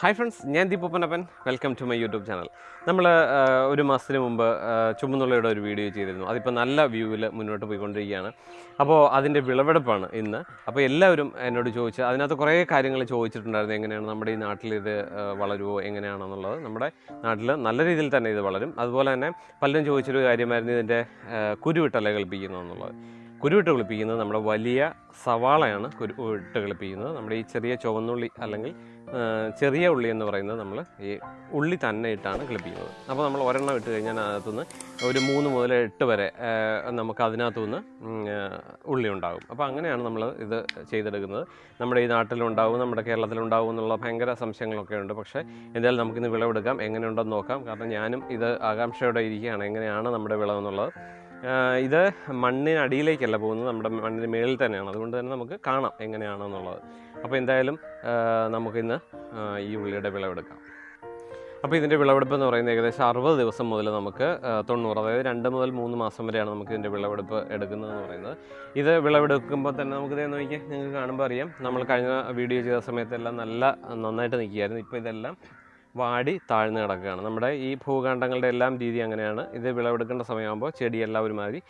Hi friends ഞാൻ ദീപപ്പനപ്പൻ welcome to my YouTube channel നമ്മൾ ഒരു മാസത്തിന് മുമ്പ് ചുമന്നുള്ളയുടെ ഒരു വീഡിയോ ചെയ്തിരുന്നു. അതിപ്പോൾ നല്ല വ്യൂവിൽ മുന്നോട്ട് പോയിക്കൊണ്ടിരിക്കുകയാണ്. അപ്പോൾ അതിന്റെ വിളവെടുപ്പാണ് ഇന്ന്. അപ്പോൾ എല്ലാവരും എന്നോട് ചോദിച്ച് അതിനകത്ത് കുറേ കാര്യങ്ങൾ ചോദിച്ചിട്ടുണ്ടായിരുന്നു. എങ്ങനെയാണ് നമ്മുടെ ഈ നാട്ടിൽ ഇത് വളരുമോ എങ്ങനെയാണെന്നുള്ളത്. നമ്മുടെ നാട്ടിൽ നല്ല രീതിയിൽ തന്നെ ഇത് വളരും. അതുപോലെ തന്നെ പലരും ചോദിച്ചൊരു കാര്യമായിരുന്നു ഇതിന്റെ കുരുവിട്ടല കൽപ്പിക്കുന്നു എന്നുള്ളത് കുരുവിട്ട് കളിപ്പിക്കുന്നത് നമ്മുടെ വലിയ സവാളയാണ് കുരുവിട്ട് കളിപ്പിക്കുന്നത്. നമ്മുടെ ഈ ചെറിയ ചുവന്നുള്ളി അല്ലെങ്കിൽ ചെറിയ ഉള്ളി എന്ന് പറയുന്നത് നമ്മൾ ഈ ഉള്ളി തന്നെ ഇട്ടാണ് കിളിപ്പിക്കുന്നത്. അപ്പോൾ നമ്മൾ ഒരെണ്ണം ഇട്ട് കഴിഞ്ഞാൽ അതിനകത്തുനിന്ന് ഒരു മൂന്ന് മുതൽ എട്ട് വരെ നമുക്ക് അതിനകത്തുനിന്ന് നിന്ന് ഉള്ളി ഉണ്ടാകും. അപ്പോൾ അങ്ങനെയാണ് നമ്മൾ ഇത് ചെയ്തെടുക്കുന്നത്. നമ്മുടെ ഈ നാട്ടിലുണ്ടാവും നമ്മുടെ കേരളത്തിലുണ്ടാവും എന്നുള്ള ഭയങ്കര സംശയങ്ങളൊക്കെ ഉണ്ട്. പക്ഷേ എന്തായാലും നമുക്കിന്ന് വിളവെടുക്കാം. എങ്ങനെയുണ്ടെന്ന് നോക്കാം. കാരണം ഞാനും ഇത് ആകാംക്ഷയോടെ ഇരിക്കുകയാണ്. എങ്ങനെയാണ് നമ്മുടെ വിളവെന്നുള്ളത്. ഇത് മണ്ണിനടിയിലേക്കല്ല പോകുന്നത്. നമ്മുടെ മണ്ണിന് മേളിൽ തന്നെയാണ്. അതുകൊണ്ട് തന്നെ നമുക്ക് കാണാം എങ്ങനെയാണെന്നുള്ളത് അപ്പോൾ എന്തായാലും നമുക്കിന്ന് ഈ ഉള്ളിയുടെ വിളവെടുക്കാം. അപ്പോൾ ഇതിന്റെ വിളവെടുപ്പ് എന്ന് പറയുന്നത് ഏകദേശം അറുപത് ദിവസം മുതൽ നമുക്ക് തൊണ്ണൂറ് അതായത് രണ്ട് മുതൽ മൂന്ന് മാസം വരെയാണ് നമുക്ക് ഇതിന്റെ വിളവെടുപ്പ് എടുക്കുന്നതെന്ന് പറയുന്നത്. ഇത് വിളവെടുക്കുമ്പോൾ തന്നെ നമുക്ക് ഇതേ നോക്കിയാൽ നിങ്ങൾക്ക് കാണുമ്പോൾ അറിയാം. നമ്മൾ കഴിഞ്ഞ വീഡിയോ ചെയ്ത സമയത്തെല്ലാം നല്ല നന്നായിട്ട് നിൽക്കുകയായിരുന്നു. ഇപ്പോൾ ഇതെല്ലാം വാടി താഴ്ന്നു കിടക്കുകയാണ്. നമ്മുടെ ഈ ഭൂഖണ്ഡങ്ങളുടെ എല്ലാം രീതി അങ്ങനെയാണ്. ഇത് വിളവെടുക്കേണ്ട സമയമാകുമ്പോൾ ചെടിയെല്ലാം ഒരുമാതിരി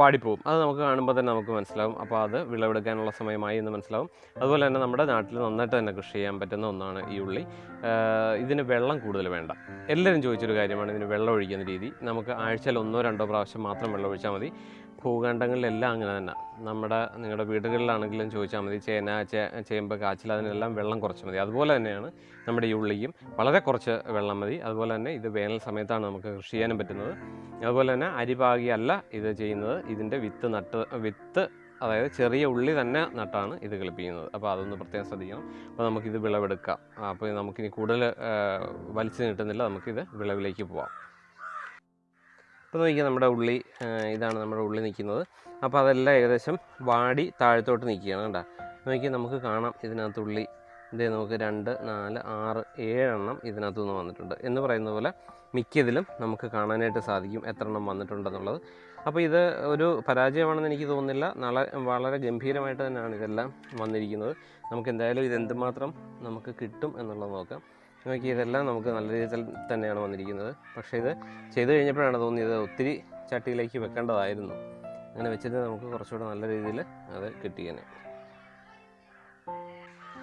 വാടിപ്പോവും അത് നമുക്ക് കാണുമ്പോൾ തന്നെ നമുക്ക് മനസ്സിലാവും. അപ്പോൾ അത് വിളവെടുക്കാനുള്ള സമയമായി എന്ന് മനസ്സിലാവും. അതുപോലെ തന്നെ നമ്മുടെ നാട്ടിൽ നന്നായിട്ട് തന്നെ കൃഷി ചെയ്യാൻ പറ്റുന്ന ഒന്നാണ് ഈ ഉള്ളി. ഇതിന് വെള്ളം കൂടുതൽ വേണ്ട. എല്ലാവരും ചോദിച്ചൊരു കാര്യമാണ്. ഇതിന് വെള്ളം ഒഴിക്കുന്ന രീതി. നമുക്ക് ആഴ്ചയിൽ ഒന്നോ രണ്ടോ പ്രാവശ്യം മാത്രം വെള്ളം ഒഴിച്ചാൽ മതി. ഭൂഖണ്ഡങ്ങളിലെല്ലാം അങ്ങനെ തന്നെ. നമ്മുടെ നിങ്ങളുടെ വീടുകളിലാണെങ്കിലും ചോദിച്ചാൽ മതി. ചേന ചേമ്പ് കാച്ചിൽ അതിനെല്ലാം വെള്ളം കുറച്ച് മതി. അതുപോലെ തന്നെയാണ് നമ്മുടെ ഈ ഉള്ളിക്കും വളരെ കുറച്ച് വെള്ളം മതി. അതുപോലെ തന്നെ ഇത് വേനൽ സമയത്താണ് നമുക്ക് കൃഷി ചെയ്യാനും പറ്റുന്നത്. അതുപോലെ തന്നെ അരിപാകിയല്ല ഇത് ചെയ്യുന്നത്. ഇതിന്റെ വിത്ത് നട്ട് വിത്ത് അതായത് ചെറിയ ഉള്ളി തന്നെ നട്ടാണ് ഇത് കളിപ്പിക്കുന്നത്. അപ്പോൾ അതൊന്ന് പ്രത്യേകം ശ്രദ്ധിക്കണം. അപ്പോൾ നമുക്കിത് വിളവെടുക്കാം. അപ്പോൾ നമുക്കിനി കൂടുതൽ വലിച്ചു നീട്ടുന്നില്ല. നമുക്കിത് വിളവിലേക്ക് പോവാം. ഇപ്പോൾ നോക്കിയാൽ നമ്മുടെ ഉള്ളി ഇതാണ് നമ്മുടെ ഉള്ളിൽ നിൽക്കുന്നത്. അപ്പോൾ അതെല്ലാം ഏകദേശം വാടി താഴത്തോട്ട് നിൽക്കുകയാണ് കേട്ടോ നോക്കി നമുക്ക് കാണാം ഇതിനകത്ത് ഉള്ളി. ഇതേ നമുക്ക് രണ്ട് നാല് ആറ് ഏഴെണ്ണം ഇതിനകത്തു നിന്ന് വന്നിട്ടുണ്ട്. എന്ന് പറയുന്ന പോലെ മിക്കതിലും നമുക്ക് കാണാനായിട്ട് സാധിക്കും എത്ര എണ്ണം വന്നിട്ടുണ്ടെന്നുള്ളത്. അപ്പോൾ ഇത് ഒരു പരാജയമാണെന്ന് എനിക്ക് തോന്നുന്നില്ല. നാളെ വളരെ ഗംഭീരമായിട്ട് തന്നെയാണ് ഇതെല്ലാം വന്നിരിക്കുന്നത്. നമുക്ക് എന്തായാലും ഇതെന്തുമാത്രം നമുക്ക് കിട്ടും എന്നുള്ളത് നോക്കാം. നോക്കി ഇതെല്ലാം നമുക്ക് നല്ല രീതിയിൽ തന്നെയാണ് വന്നിരിക്കുന്നത്. പക്ഷേ ഇത് ചെയ്തു കഴിഞ്ഞപ്പോഴാണ് തോന്നിയത് ഒത്തിരി ചട്ടിയിലേക്ക് വെക്കേണ്ടതായിരുന്നു. അങ്ങനെ വെച്ചിട്ട് നമുക്ക് കുറച്ചുകൂടെ നല്ല രീതിയിൽ അത് കിട്ടിയേനെ.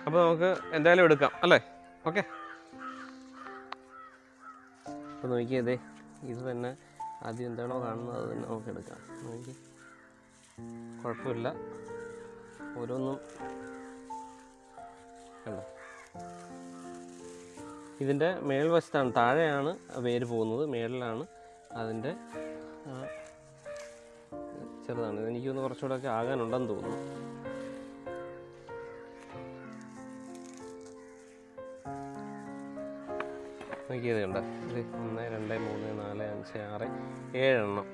അപ്പോൾ നമുക്ക് എന്തായാലും എടുക്കാം അല്ലേ? ഓക്കെ. അപ്പോൾ നോക്കിയതേ ഇത് തന്നെ ആദ്യം എന്താണോ കാണുന്നത് അത് തന്നെ നമുക്ക് എടുക്കാം. നോക്കി. കുഴപ്പമില്ല. ഓരോന്നും കണ്ടോ? ഇതിന്റെ മേൽവശത്താണ് താഴെയാണ് വേര് പോകുന്നത്. മേളിലാണ് അതിന്റെ ചെറുതാണ്. ഇതെനിക്കൊന്ന് കുറച്ചുകൂടെ ഒക്കെ ആകാനുണ്ടെന്ന് തോന്നുന്നു. നോക്കിയത് കണ്ട? ഇത് ഒന്ന് രണ്ട് മൂന്ന് നാല് അഞ്ച് ആറ് ഏഴെണ്ണം.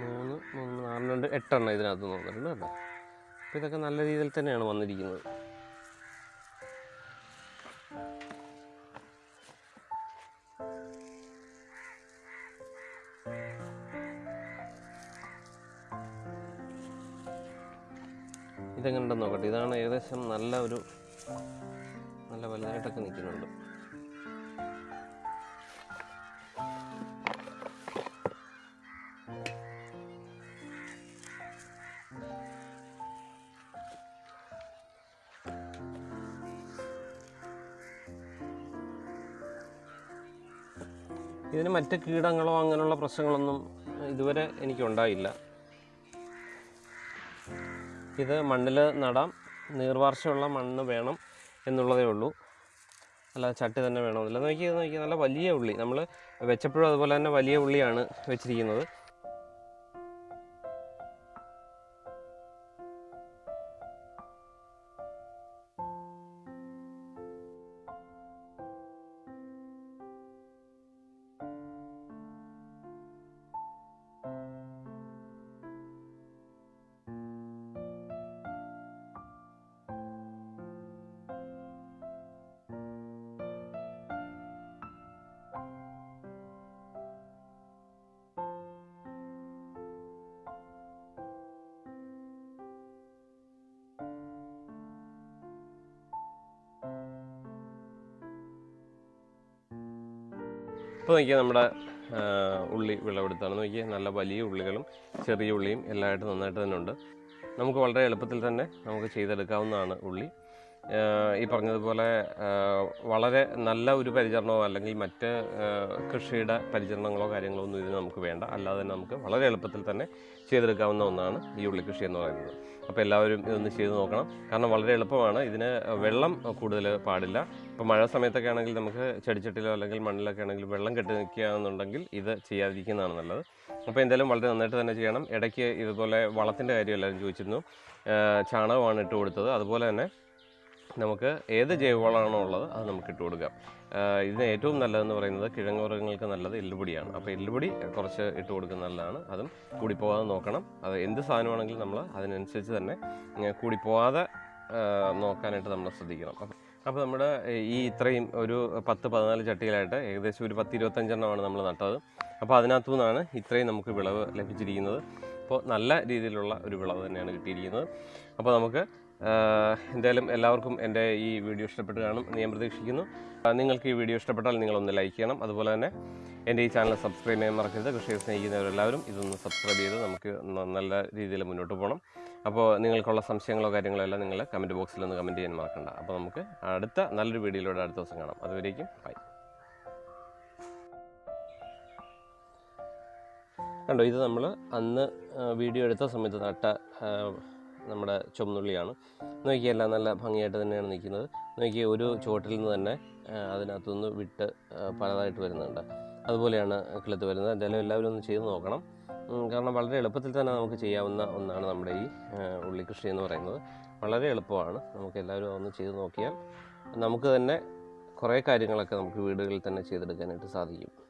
മൂന്ന് മൂന്ന് നാല് രണ്ട് എട്ടെണ്ണം ഇതിനകത്ത് തോന്നിട്ടുണ്ട് കേട്ടോ. അപ്പോൾ ഇതൊക്കെ നല്ല രീതിയിൽ തന്നെയാണ് വന്നിരിക്കുന്നത്. ഇതെങ്ങനെയുണ്ടെന്ന് നോക്കട്ടെ. ഇതാണ് ഏകദേശം നല്ല ഒരു നല്ല വലുതായിട്ടൊക്കെ നിൽക്കുന്നുണ്ട്. ഇതിന് മറ്റ് കീടങ്ങളോ അങ്ങനെയുള്ള പ്രശ്നങ്ങളൊന്നും ഇതുവരെ എനിക്കുണ്ടായില്ല. ഇത് മണ്ണിൽ നടാം. നീർവാർച്ചയുള്ള മണ്ണ് വേണം എന്നുള്ളതേ ഉള്ളൂ. അല്ല ചട്ടി തന്നെ വേണമെന്നില്ല നോക്കി നോക്കി നല്ല വലിയ ഉള്ളി. നമ്മൾ വെച്ചപ്പോഴും അതുപോലെ തന്നെ വലിയ ഉള്ളിയാണ് വെച്ചിരിക്കുന്നത്. ഇപ്പോൾ നോക്കിയാൽ നമ്മുടെ ഉള്ളി വിളവെടുത്താണ്. നോക്കിയാൽ നല്ല വലിയ ഉള്ളികളും ചെറിയ ഉള്ളിയും എല്ലാമായിട്ട് നന്നായിട്ട് തന്നെ ഉണ്ട്. നമുക്ക് വളരെ എളുപ്പത്തിൽ തന്നെ നമുക്ക് ചെയ്തെടുക്കാവുന്നതാണ് ഉള്ളി. ഈ പറഞ്ഞതുപോലെ വളരെ നല്ല ഒരു പരിചരണമോ അല്ലെങ്കിൽ മറ്റ് കൃഷിയുടെ പരിചരണങ്ങളോ കാര്യങ്ങളോ ഒന്നും ഇതിന് നമുക്ക് വേണ്ട. അല്ലാതെ തന്നെ നമുക്ക് വളരെ എളുപ്പത്തിൽ തന്നെ ചെയ്തെടുക്കാവുന്ന ഒന്നാണ് ഈ ഉള്ളിക്കൃഷി കൃഷി എന്ന് പറയുന്നത്. അപ്പോൾ എല്ലാവരും ഇതൊന്ന് ചെയ്ത് നോക്കണം. കാരണം വളരെ എളുപ്പമാണ്. ഇതിന് വെള്ളം കൂടുതൽ പാടില്ല. ഇപ്പോൾ മഴ സമയത്തൊക്കെ ആണെങ്കിൽ നമുക്ക് ചെടിച്ചട്ടിലോ അല്ലെങ്കിൽ മണ്ണിലൊക്കെ ആണെങ്കിൽ വെള്ളം കെട്ടി നിൽക്കുകയാണെന്നുണ്ടെങ്കിൽ ഇത് ചെയ്യാതിരിക്കുന്നതാണ് നല്ലത്. അപ്പോൾ എന്തായാലും വളരെ നന്നായിട്ട് തന്നെ ചെയ്യണം. ഇടയ്ക്ക് ഇതുപോലെ വളത്തിന്റെ കാര്യം എല്ലാവരും ചോദിച്ചിരുന്നു. ചാണകമാണ് ഇട്ട് കൊടുത്തത്. അതുപോലെ തന്നെ നമുക്ക് ഏത് ജൈവവളമാണോ ഉള്ളത് അത് നമുക്ക് ഇട്ട് കൊടുക്കാം. ഇതിന് ഏറ്റവും നല്ലതെന്ന് പറയുന്നത് കിഴങ്ങ് വർഗങ്ങൾക്ക് നല്ലത് എല്ലുപൊടിയാണ്. അപ്പോൾ എല്ലുപൊടി കുറച്ച് ഇട്ട് കൊടുക്കുന്നത് നല്ലതാണ്. അതും കൂടിപ്പോകാതെ നോക്കണം. അത് എന്ത് സാധനമാണെങ്കിലും നമ്മൾ അതിനനുസരിച്ച് തന്നെ കൂടിപ്പോവാതെ നോക്കാനായിട്ട് നമ്മൾ ശ്രദ്ധിക്കണം. അപ്പം അപ്പോൾ നമ്മുടെ ഈ ഇത്രയും ഒരു പത്ത് പതിനാല് ചട്ടികളായിട്ട് ഏകദേശം ഒരു പത്ത് ഇരുപത്തഞ്ചെണ്ണമാണ് നമ്മൾ നട്ടത്. അപ്പോൾ അതിനകത്തു നിന്നാണ് ഇത്രയും നമുക്ക് വിളവ് ലഭിച്ചിരിക്കുന്നത്. അപ്പോൾ നല്ല രീതിയിലുള്ള ഒരു വിളവ് തന്നെയാണ് കിട്ടിയിരിക്കുന്നത്. അപ്പോൾ നമുക്ക് എന്തായാലും എല്ലാവർക്കും എന്റെ ഈ വീഡിയോ ഇഷ്ടപ്പെട്ട് കാണും ഞാൻ പ്രതീക്ഷിക്കുന്നു. നിങ്ങൾക്ക് ഈ വീഡിയോ ഇഷ്ടപ്പെട്ടാൽ നിങ്ങളൊന്ന് ലൈക്ക് ചെയ്യണം. അതുപോലെ തന്നെ എന്റെ ഈ ചാനൽ സബ്സ്ക്രൈബ് ചെയ്യാൻ മറക്കരുത്. കൃഷിയെ സ്നേഹിക്കുന്നവരെല്ലാവരും ഇതൊന്ന് സബ്സ്ക്രൈബ് ചെയ്ത് നമുക്ക് നല്ല രീതിയിൽ മുന്നോട്ട് പോകണം. അപ്പോൾ നിങ്ങൾക്കുള്ള സംശയങ്ങളോ കാര്യങ്ങളോ എല്ലാം നിങ്ങൾ കമന്റ് ബോക്സിൽ ഒന്ന് കമന്റ് ചെയ്യാൻ മറക്കണ്ട. അപ്പോൾ നമുക്ക് അടുത്ത നല്ലൊരു വീഡിയോയിലൂടെ അടുത്ത ദിവസം കാണാം. അതുവരേക്കും ബൈ. കണ്ടോ ഇത് നമ്മൾ അന്ന് വീഡിയോ എടുത്ത സമയത്ത് നട്ട നമ്മുടെ ചുമന്നുള്ളിയാണ്. നോക്കിയാൽ എല്ലാം നല്ല ഭംഗിയായിട്ട് തന്നെയാണ് നിൽക്കുന്നത്. നോക്കി ഒരു ചുവട്ടിൽ നിന്ന് തന്നെ അതിനകത്തുനിന്ന് വിട്ട് പലതായിട്ട് വരുന്നുണ്ട്. അതുപോലെയാണ് കിളുത്ത് വരുന്നത്. എന്തായാലും എല്ലാവരും ഒന്ന് ചെയ്ത് നോക്കണം. കാരണം വളരെ എളുപ്പത്തിൽ തന്നെ നമുക്ക് ചെയ്യാവുന്ന ഒന്നാണ് നമ്മുടെ ഈ ഉള്ളിക്കൃഷി ഉള്ളി കൃഷി എന്ന് പറയുന്നത്. വളരെ എളുപ്പമാണ്. നമുക്ക് എല്ലാവരും ഒന്ന് ചെയ്ത് നോക്കിയാൽ നമുക്ക് തന്നെ കുറേ കാര്യങ്ങളൊക്കെ നമുക്ക് വീടുകളിൽ തന്നെ ചെയ്തെടുക്കാനായിട്ട് സാധിക്കും.